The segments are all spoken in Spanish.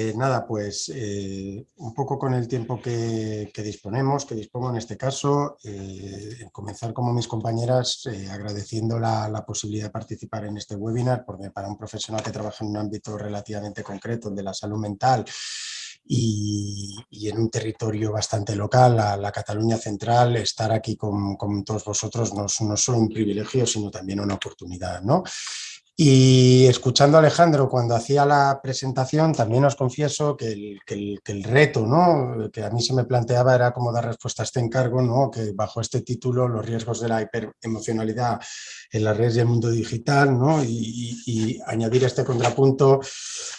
Eh, nada, pues eh, un poco con el tiempo que, disponemos, que dispongo en este caso, eh, comenzar como mis compañeras agradeciendo la, posibilidad de participar en este webinar, porque para un profesional que trabaja en un ámbito relativamente concreto, el de la salud mental, y, en un territorio bastante local, la, Cataluña central, estar aquí con, todos vosotros no, no es solo un privilegio, sino también una oportunidad. ¿no? Y escuchando a Alejandro cuando hacía la presentación, también os confieso que el, reto ¿no? que a mí se me planteaba era cómo dar respuesta a este encargo, ¿no? que bajo este título, los riesgos de la hiperemocionalidad en las redes y el mundo digital, ¿no? y, añadir este contrapunto,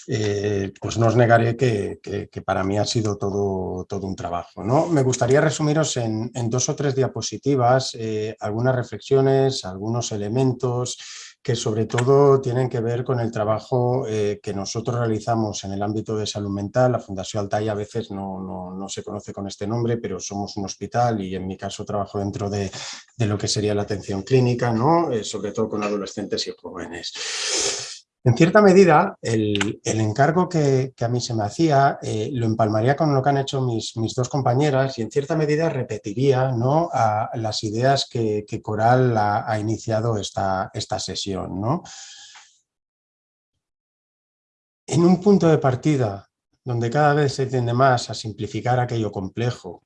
eh, pues no os negaré que, que, para mí ha sido todo, todo un trabajo. ¿no? Me gustaría resumiros en, en dos o tres diapositivas eh, algunas reflexiones, algunos elementos, que sobre todo tienen que ver con el trabajo eh, que nosotros realizamos en el ámbito de salud mental. La Fundación Altai a veces no, se conoce con este nombre, pero somos un hospital y en mi caso trabajo dentro de, lo que sería la atención clínica, ¿no? Eh, sobre todo con adolescentes y jóvenes. En cierta medida, el, encargo que, a mí se me hacía eh, lo empalmaría con lo que han hecho mis, dos compañeras y en cierta medida repetiría ¿no? las ideas que, Coral ha, iniciado esta, esta sesión. ¿no? En un punto de partida donde cada vez se tiende más a simplificar aquello complejo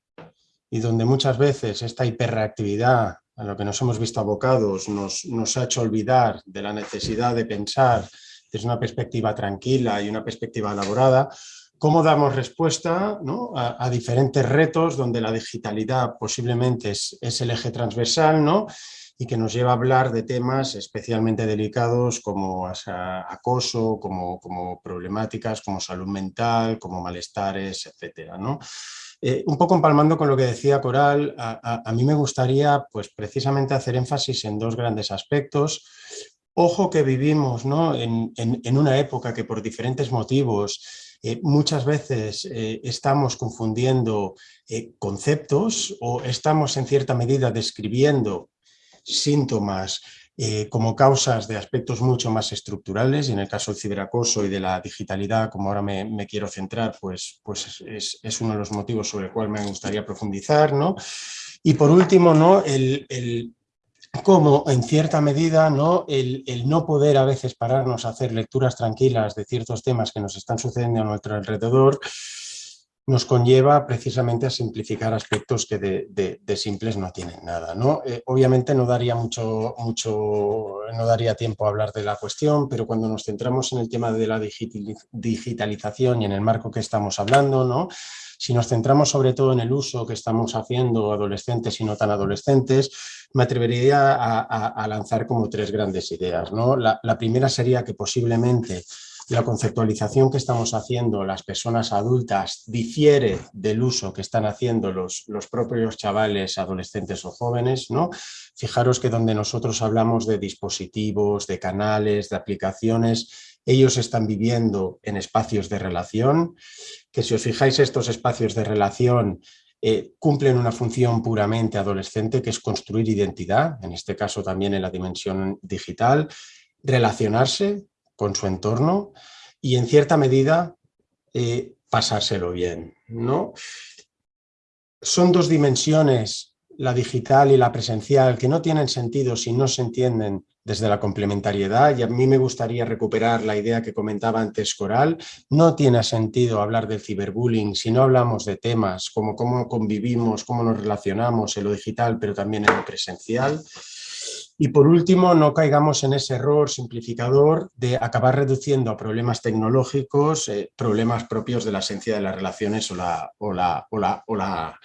y donde muchas veces esta hiperreactividad a lo que nos hemos visto abocados nos, nos ha hecho olvidar de la necesidad de pensar desde una perspectiva tranquila y una perspectiva elaborada, cómo damos respuesta a, diferentes retos donde la digitalidad posiblemente es, el eje transversal ¿no? y que nos lleva a hablar de temas especialmente delicados como acoso, como, como problemáticas, como salud mental, como malestares, etc. ¿no? Eh, un poco empalmando con lo que decía Coral, a, mí me gustaría pues, precisamente hacer énfasis en dos grandes aspectos. Ojo que vivimos ¿no? en, una época que por diferentes motivos eh, muchas veces eh, estamos confundiendo conceptos o estamos en cierta medida describiendo síntomas eh, como causas de aspectos mucho más estructurales y en el caso del ciberacoso y de la digitalidad, como ahora me, quiero centrar, pues, pues es, uno de los motivos sobre el cual me gustaría profundizar. ¿no? Y por último, ¿no? el, el cómo en cierta medida ¿no? El, el, no poder a veces pararnos a hacer lecturas tranquilas de ciertos temas que nos están sucediendo a nuestro alrededor nos conlleva precisamente a simplificar aspectos que de, simples no tienen nada. ¿no? Eh, obviamente no daría, mucho, mucho, no daría tiempo a hablar de la cuestión, pero cuando nos centramos en el tema de la digitalización y en el marco que estamos hablando, ¿no? si nos centramos sobre todo en el uso que estamos haciendo adolescentes y no tan adolescentes, me atrevería a, lanzar como tres grandes ideas. ¿no? la primera sería que posiblemente la conceptualización que estamos haciendo las personas adultas difiere del uso que están haciendo los, los propios chavales, adolescentes o jóvenes. ¿no? Fijaros que donde nosotros hablamos de dispositivos, de canales, de aplicaciones, ellos están viviendo en espacios de relación, que si os fijáis estos espacios de relación eh, cumplen una función puramente adolescente que es construir identidad, en este caso también en la dimensión digital, relacionarse, con su entorno y en cierta medida eh, pasárselo bien. ¿no? Son dos dimensiones, la digital y la presencial, que no tienen sentido si no se entienden desde la complementariedad y a mí me gustaría recuperar la idea que comentaba antes Coral, no tiene sentido hablar del ciberbullying si no hablamos de temas como cómo convivimos, cómo nos relacionamos en lo digital pero también en lo presencial. Y por último, no caigamos en ese error simplificador de acabar reduciendo a problemas tecnológicos eh, problemas propios de la esencia de las relaciones o la, o la, o la,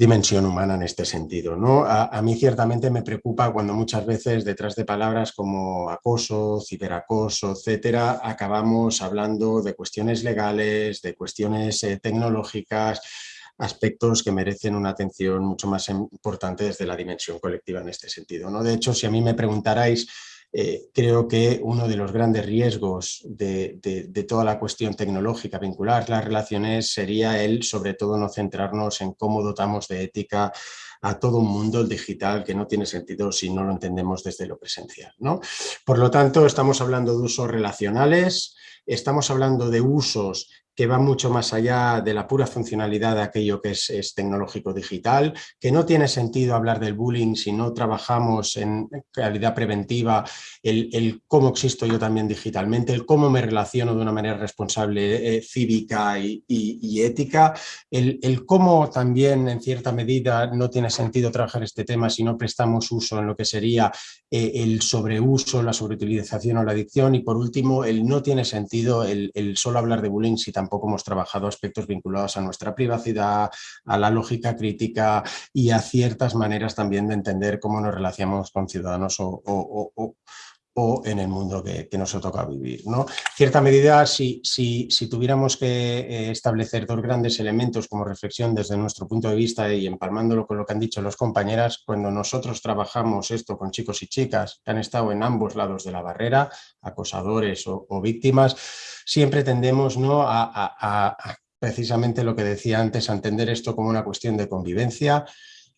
dimensión humana en este sentido. ¿no? A, mí ciertamente me preocupa cuando muchas veces detrás de palabras como acoso, ciberacoso, etcétera, acabamos hablando de cuestiones legales, de cuestiones eh, tecnológicas, aspectos que merecen una atención mucho más importante desde la dimensión colectiva en este sentido. ¿no? De hecho, si a mí me preguntarais eh, creo que uno de los grandes riesgos de, toda la cuestión tecnológica vincular las relaciones sería el, sobre todo, no centrarnos en cómo dotamos de ética a todo un mundo digital que no tiene sentido si no lo entendemos desde lo presencial. ¿no? Por lo tanto, estamos hablando de usos relacionales, estamos hablando de usos que va mucho más allá de la pura funcionalidad de aquello que es, tecnológico digital, que no tiene sentido hablar del bullying si no trabajamos en calidad preventiva, el, cómo existo yo también digitalmente, el cómo me relaciono de una manera responsable, eh, cívica y, ética, el, cómo también en cierta medida no tiene sentido trabajar este tema si no prestamos uso en lo que sería eh, el sobreuso, la sobreutilización o la adicción y por último el no tiene sentido el, solo hablar de bullying si tampoco tampoco hemos trabajado aspectos vinculados a nuestra privacidad, a la lógica crítica y a ciertas maneras también de entender cómo nos relacionamos con ciudadanos o, en el mundo que, nos ha tocado vivir. ¿no? cierta medida, si, si, si tuviéramos que eh, establecer dos grandes elementos como reflexión desde nuestro punto de vista y empalmándolo con lo que han dicho los compañeras, cuando nosotros trabajamos esto con chicos y chicas que han estado en ambos lados de la barrera, acosadores o, víctimas, siempre tendemos ¿no? a, precisamente lo que decía antes, a entender esto como una cuestión de convivencia,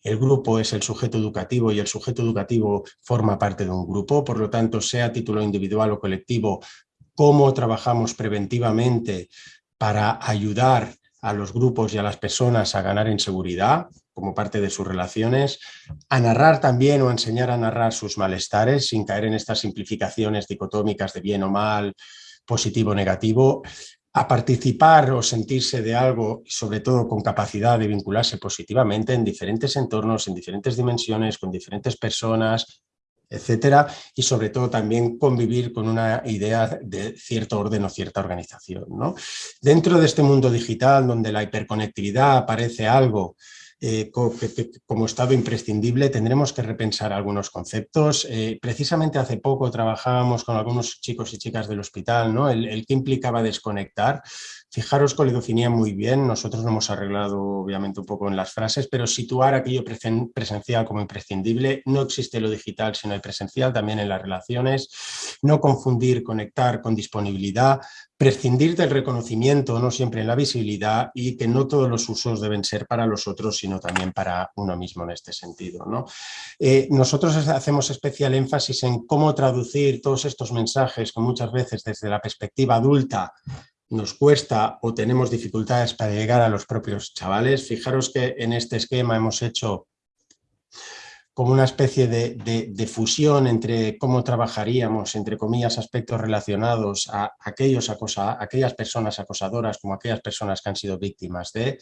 el grupo es el sujeto educativo y el sujeto educativo forma parte de un grupo, por lo tanto, sea título individual o colectivo, cómo trabajamos preventivamente para ayudar a los grupos y a las personas a ganar en seguridad como parte de sus relaciones, a narrar también o enseñar a narrar sus malestares sin caer en estas simplificaciones dicotómicas de bien o mal, positivo o negativo, a participar o sentirse de algo, sobre todo con capacidad de vincularse positivamente en diferentes entornos, en diferentes dimensiones, con diferentes personas, etcétera, y sobre todo también convivir con una idea de cierto orden o cierta organización. ¿no? Dentro de este mundo digital, donde la hiperconectividad parece algo eh, como estado imprescindible tendremos que repensar algunos conceptos. Eh, precisamente hace poco trabajábamos con algunos chicos y chicas del hospital, ¿no? el, que implicaba desconectar. Fijaros definía muy bien, nosotros lo hemos arreglado obviamente un poco en las frases, pero situar aquello presencial como imprescindible, no existe lo digital sino el presencial, también en las relaciones, no confundir conectar con disponibilidad, prescindir del reconocimiento, no siempre en la visibilidad y que no todos los usos deben ser para los otros, sino también para uno mismo en este sentido. ¿no? Eh, nosotros hacemos especial énfasis en cómo traducir todos estos mensajes que muchas veces desde la perspectiva adulta nos cuesta o tenemos dificultades para llegar a los propios chavales. Fijaros que en este esquema hemos hecho como una especie de, fusión entre cómo trabajaríamos, entre comillas, aspectos relacionados a aquellos acosa, aquellas personas acosadoras como aquellas personas que han sido víctimas de,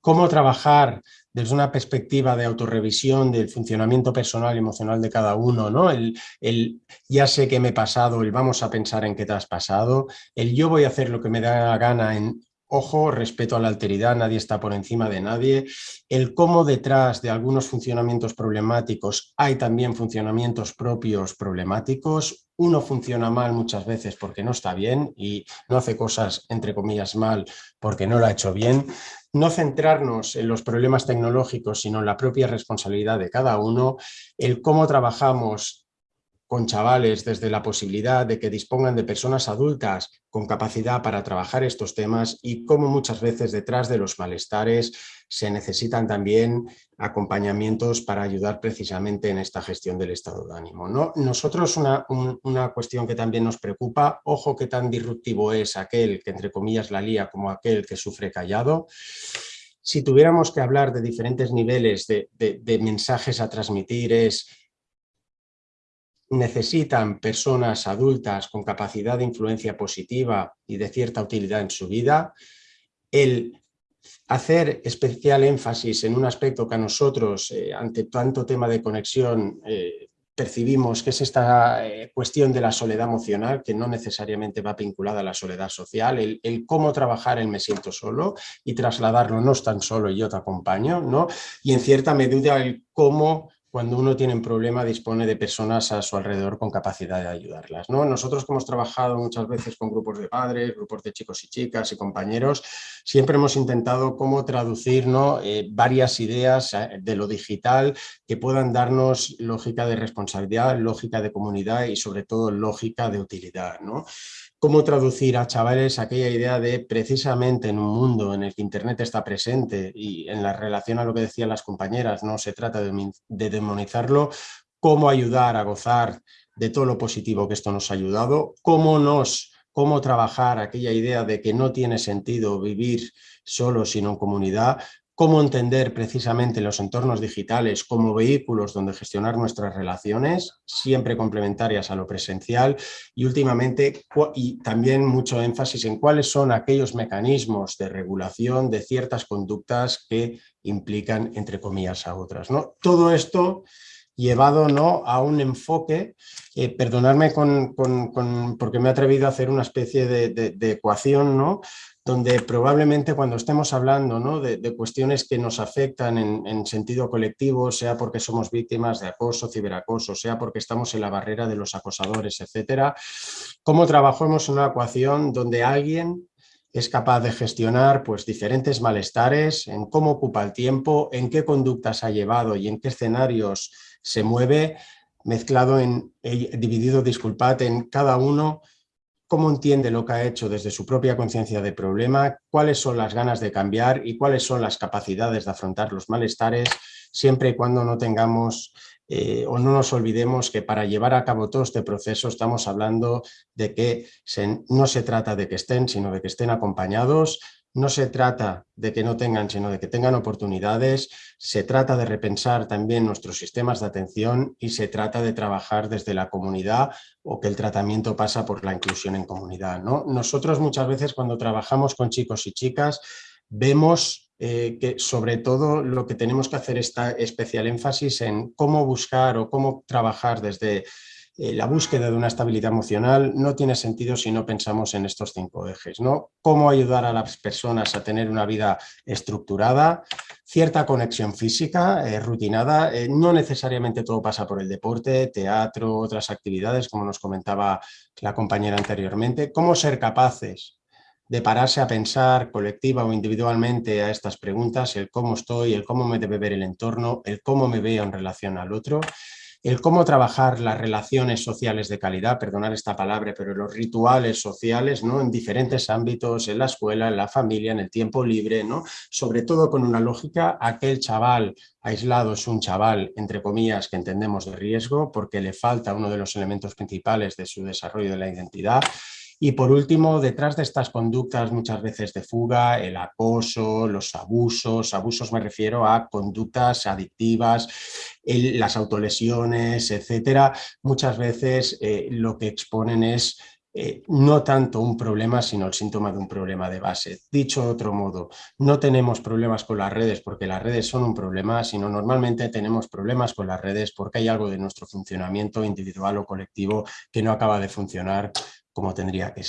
cómo trabajar desde una perspectiva de autorrevisión del funcionamiento personal y emocional de cada uno, ¿no? El, el, ya sé que me he pasado, el vamos a pensar en qué te has pasado, el yo voy a hacer lo que me da la gana en Ojo, respeto a la alteridad, nadie está por encima de nadie. El cómo detrás de algunos funcionamientos problemáticos hay también funcionamientos propios problemáticos. Uno funciona mal muchas veces porque no está bien y no hace cosas, entre comillas, mal porque no lo ha hecho bien. No centrarnos en los problemas tecnológicos, sino en la propia responsabilidad de cada uno. El cómo trabajamos con chavales desde la posibilidad de que dispongan de personas adultas con capacidad para trabajar estos temas y cómo muchas veces detrás de los malestares se necesitan también acompañamientos para ayudar precisamente en esta gestión del estado de ánimo. ¿no? Nosotros una, una cuestión que también nos preocupa, ojo que tan disruptivo es aquel que entre comillas la lía como aquel que sufre callado, si tuviéramos que hablar de diferentes niveles de, de mensajes a transmitir es necesitan personas adultas con capacidad de influencia positiva y de cierta utilidad en su vida, el hacer especial énfasis en un aspecto que a nosotros, eh, ante tanto tema de conexión, eh, percibimos que es esta eh, cuestión de la soledad emocional, que no necesariamente va vinculada a la soledad social, el, el, cómo trabajar el me siento solo y trasladarlo no es tan solo y yo te acompaño, ¿no? y en cierta medida el cómo cuando uno tiene un problema dispone de personas a su alrededor con capacidad de ayudarlas. ¿no? Nosotros que hemos trabajado muchas veces con grupos de padres, grupos de chicos y chicas y compañeros, siempre hemos intentado cómo traducir ¿no? Eh, varias ideas eh, de lo digital que puedan darnos lógica de responsabilidad, lógica de comunidad y sobre todo lógica de utilidad. ¿no? Cómo traducir a chavales aquella idea de precisamente en un mundo en el que Internet está presente y en la relación a lo que decían las compañeras, no se trata de, demonizarlo, cómo ayudar a gozar de todo lo positivo que esto nos ha ayudado, cómo nos cómo trabajar aquella idea de que no tiene sentido vivir solo sino en comunidad, cómo entender precisamente los entornos digitales como vehículos donde gestionar nuestras relaciones, siempre complementarias a lo presencial y últimamente y también mucho énfasis en cuáles son aquellos mecanismos de regulación de ciertas conductas que implican entre comillas a otras. ¿no? Todo esto llevado ¿no? a un enfoque, eh, perdonadme con, porque me he atrevido a hacer una especie de, de ecuación, ¿no? Donde probablemente cuando estemos hablando de, cuestiones que nos afectan en, sentido colectivo, sea porque somos víctimas de acoso, ciberacoso, sea porque estamos en la barrera de los acosadores, etcétera, cómo trabajamos una ecuación donde alguien es capaz de gestionar pues, diferentes malestares, en cómo ocupa el tiempo, en qué conductas ha llevado y en qué escenarios se mueve, mezclado en, dividido, disculpad, en cada uno cómo entiende lo que ha hecho desde su propia conciencia de problema, cuáles son las ganas de cambiar y cuáles son las capacidades de afrontar los malestares, siempre y cuando no tengamos eh, o no nos olvidemos que para llevar a cabo todo este proceso estamos hablando de que no se trata de que estén, sino de que estén acompañados, no se trata de que no tengan, sino de que tengan oportunidades, se trata de repensar también nuestros sistemas de atención y se trata de trabajar desde la comunidad o que el tratamiento pasa por la inclusión en comunidad. ¿no? Nosotros muchas veces cuando trabajamos con chicos y chicas vemos eh, que sobre todo lo que tenemos que hacer está especial énfasis en cómo buscar o cómo trabajar desde eh, la búsqueda de una estabilidad emocional no tiene sentido si no pensamos en estos cinco ejes. ¿no? Cómo ayudar a las personas a tener una vida estructurada, cierta conexión física, eh, rutinada, eh, no necesariamente todo pasa por el deporte, teatro, otras actividades, como nos comentaba la compañera anteriormente, cómo ser capaces de pararse a pensar colectiva o individualmente a estas preguntas, el cómo estoy, el cómo me debe ver el entorno, el cómo me veo en relación al otro, el cómo trabajar las relaciones sociales de calidad, perdonar esta palabra, pero los rituales sociales ¿no? en diferentes ámbitos, en la escuela, en la familia, en el tiempo libre, ¿no? sobre todo con una lógica, aquel chaval aislado es un chaval, entre comillas, que entendemos de riesgo porque le falta uno de los elementos principales de su desarrollo de la identidad, y por último, detrás de estas conductas muchas veces de fuga, el acoso, los abusos, abusos me refiero a conductas adictivas, las autolesiones, etcétera, muchas veces eh, lo que exponen es eh, no tanto un problema, sino el síntoma de un problema de base. Dicho de otro modo, no tenemos problemas con las redes porque las redes son un problema, sino normalmente tenemos problemas con las redes porque hay algo de nuestro funcionamiento individual o colectivo que no acaba de funcionar como tendría que.